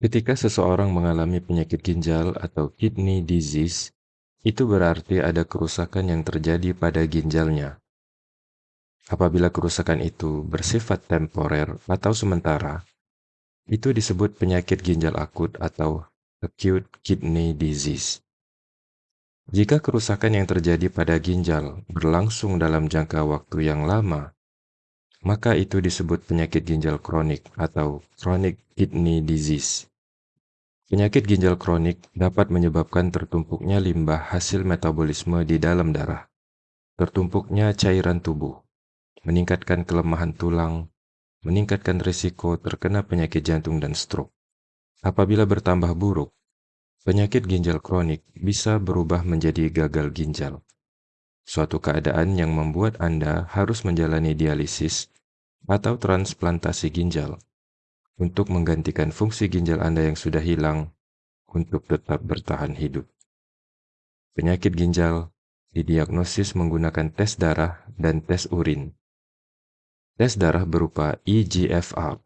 Ketika seseorang mengalami penyakit ginjal atau kidney disease, itu berarti ada kerusakan yang terjadi pada ginjalnya. Apabila kerusakan itu bersifat temporer atau sementara, itu disebut penyakit ginjal akut atau acute kidney disease. Jika kerusakan yang terjadi pada ginjal berlangsung dalam jangka waktu yang lama, maka itu disebut penyakit ginjal kronik atau chronic kidney disease. Penyakit ginjal kronik dapat menyebabkan tertumpuknya limbah hasil metabolisme di dalam darah, tertumpuknya cairan tubuh, meningkatkan kelemahan tulang, meningkatkan risiko terkena penyakit jantung dan stroke. Apabila bertambah buruk, penyakit ginjal kronik bisa berubah menjadi gagal ginjal, suatu keadaan yang membuat Anda harus menjalani dialisis atau transplantasi ginjal untuk menggantikan fungsi ginjal Anda yang sudah hilang untuk tetap bertahan hidup. Penyakit ginjal didiagnosis menggunakan tes darah dan tes urin. Tes darah berupa EGFR.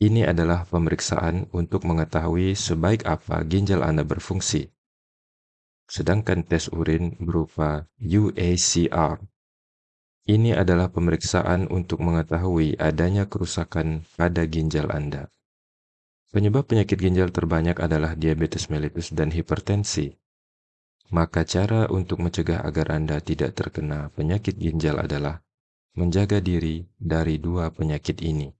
Ini adalah pemeriksaan untuk mengetahui sebaik apa ginjal Anda berfungsi. Sedangkan tes urin berupa UACR ini adalah pemeriksaan untuk mengetahui adanya kerusakan pada ginjal Anda. Penyebab penyakit ginjal terbanyak adalah diabetes mellitus dan hipertensi. Maka cara untuk mencegah agar Anda tidak terkena penyakit ginjal adalah menjaga diri dari dua penyakit ini.